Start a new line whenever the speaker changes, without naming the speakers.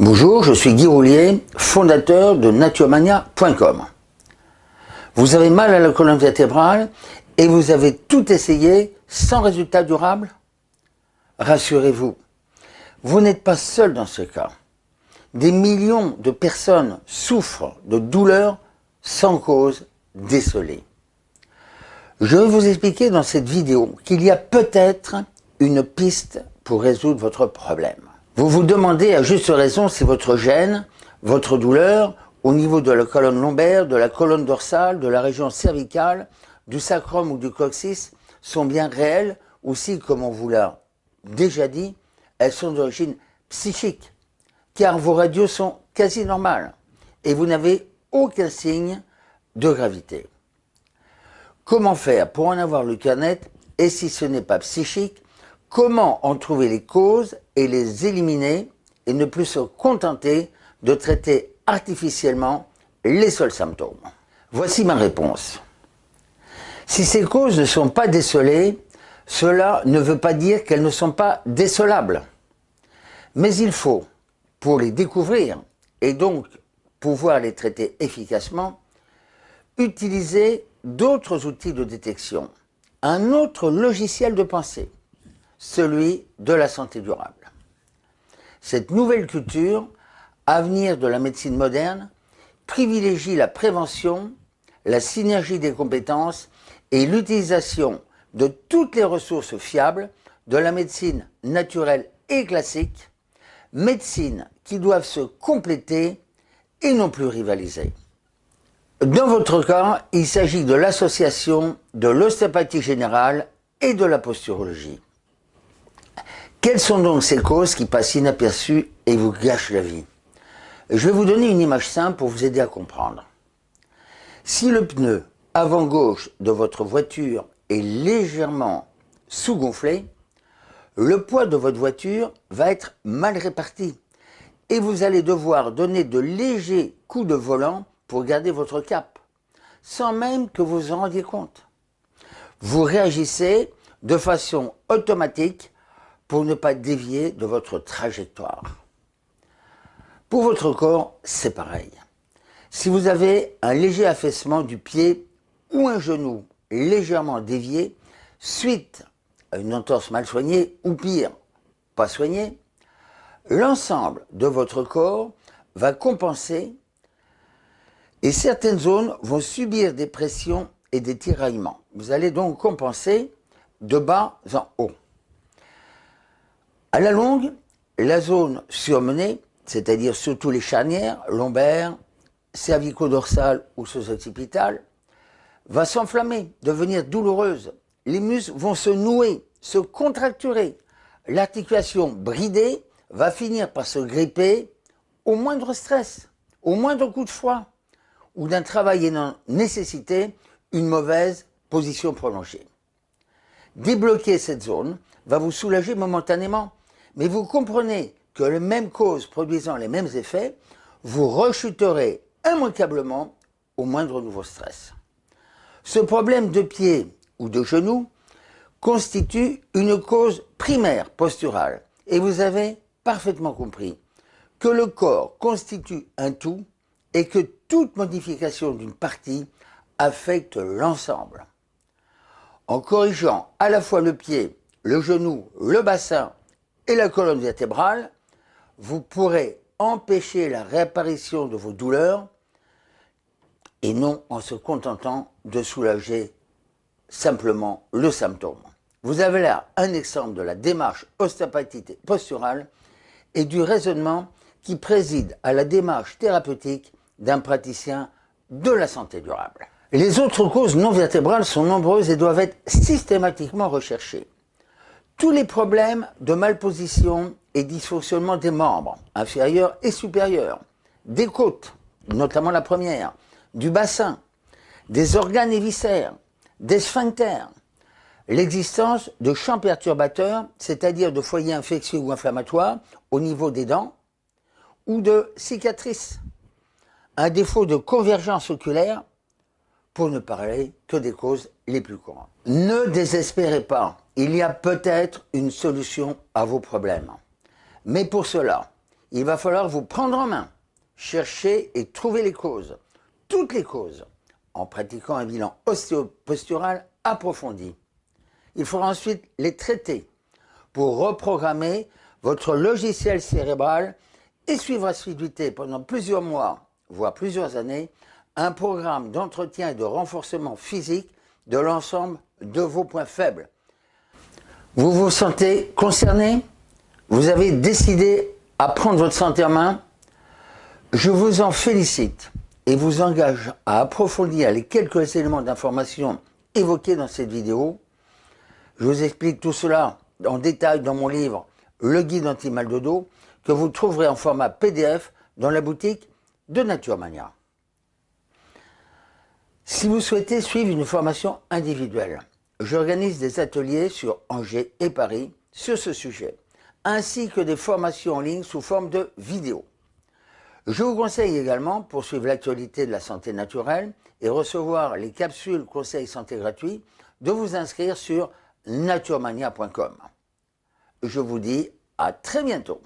Bonjour, je suis Guy Roulier, fondateur de naturemania.com. Vous avez mal à la colonne vertébrale et vous avez tout essayé sans résultat durable? Rassurez-vous, vous n'êtes pas seul dans ce cas. Des millions de personnes souffrent de douleurs sans cause décelée. Je vais vous expliquer dans cette vidéo qu'il y a peut-être une piste pour résoudre votre problème. Vous vous demandez à juste raison si votre gêne, votre douleur, au niveau de la colonne lombaire, de la colonne dorsale, de la région cervicale, du sacrum ou du coccyx sont bien réelles ou si, comme on vous l'a déjà dit, elles sont d'origine psychique, car vos radios sont quasi normales et vous n'avez aucun signe de gravité. Comment faire pour en avoir le cœur net et si ce n'est pas psychique, Comment en trouver les causes et les éliminer et ne plus se contenter de traiter artificiellement les seuls symptômes Voici ma réponse. Si ces causes ne sont pas décelées, cela ne veut pas dire qu'elles ne sont pas décelables. Mais il faut, pour les découvrir et donc pouvoir les traiter efficacement, utiliser d'autres outils de détection, un autre logiciel de pensée celui de la santé durable. Cette nouvelle culture, avenir de la médecine moderne, privilégie la prévention, la synergie des compétences et l'utilisation de toutes les ressources fiables de la médecine naturelle et classique, médecine qui doivent se compléter et non plus rivaliser. Dans votre cas, il s'agit de l'association de l'ostéopathie générale et de la posturologie. Quelles sont donc ces causes qui passent inaperçues et vous gâchent la vie? Je vais vous donner une image simple pour vous aider à comprendre. Si le pneu avant gauche de votre voiture est légèrement sous-gonflé, le poids de votre voiture va être mal réparti et vous allez devoir donner de légers coups de volant pour garder votre cap, sans même que vous vous en rendiez compte. Vous réagissez de façon automatique pour ne pas dévier de votre trajectoire. Pour votre corps, c'est pareil. Si vous avez un léger affaissement du pied ou un genou légèrement dévié, suite à une entorse mal soignée ou pire, pas soignée, l'ensemble de votre corps va compenser et certaines zones vont subir des pressions et des tiraillements. Vous allez donc compenser de bas en haut. À la longue, la zone surmenée, c'est-à-dire surtout les charnières, lombaires, cervico-dorsales ou sous-occipitales, va s'enflammer, devenir douloureuse. Les muscles vont se nouer, se contracturer. L'articulation bridée va finir par se gripper au moindre stress, au moindre coup de froid ou d'un travail ayant nécessité une mauvaise position prolongée. Débloquer cette zone va vous soulager momentanément, mais vous comprenez que les mêmes causes produisant les mêmes effets, vous rechuterez immanquablement au moindre nouveau stress. Ce problème de pied ou de genou constitue une cause primaire posturale et vous avez parfaitement compris que le corps constitue un tout et que toute modification d'une partie affecte l'ensemble. En corrigeant à la fois le pied, le genou, le bassin et la colonne vertébrale, vous pourrez empêcher la réapparition de vos douleurs et non en se contentant de soulager simplement le symptôme. Vous avez là un exemple de la démarche ostéopathique posturale et du raisonnement qui préside à la démarche thérapeutique d'un praticien de la santé durable. Les autres causes non vertébrales sont nombreuses et doivent être systématiquement recherchées. Tous les problèmes de malposition et dysfonctionnement des membres, inférieurs et supérieurs, des côtes, notamment la première, du bassin, des organes et viscères, des sphincters, l'existence de champs perturbateurs, c'est-à-dire de foyers infectieux ou inflammatoires au niveau des dents, ou de cicatrices, un défaut de convergence oculaire, pour ne parler que des causes les plus courantes. Ne désespérez pas, il y a peut-être une solution à vos problèmes. Mais pour cela, il va falloir vous prendre en main, chercher et trouver les causes, toutes les causes, en pratiquant un bilan ostéopostural approfondi. Il faudra ensuite les traiter pour reprogrammer votre logiciel cérébral et suivre assiduité pendant plusieurs mois, voire plusieurs années, un programme d'entretien et de renforcement physique de l'ensemble de vos points faibles. Vous vous sentez concerné? Vous avez décidé à prendre votre santé en main? Je vous en félicite et vous engage à approfondir les quelques éléments d'information évoqués dans cette vidéo. Je vous explique tout cela en détail dans mon livre Le guide anti-mal de dos que vous trouverez en format PDF dans la boutique de Nature Mania. Si vous souhaitez suivre une formation individuelle, j'organise des ateliers sur Angers et Paris sur ce sujet, ainsi que des formations en ligne sous forme de vidéos. Je vous conseille également, pour suivre l'actualité de la santé naturelle et recevoir les capsules conseils santé gratuits, de vous inscrire sur naturemania.com. Je vous dis à très bientôt.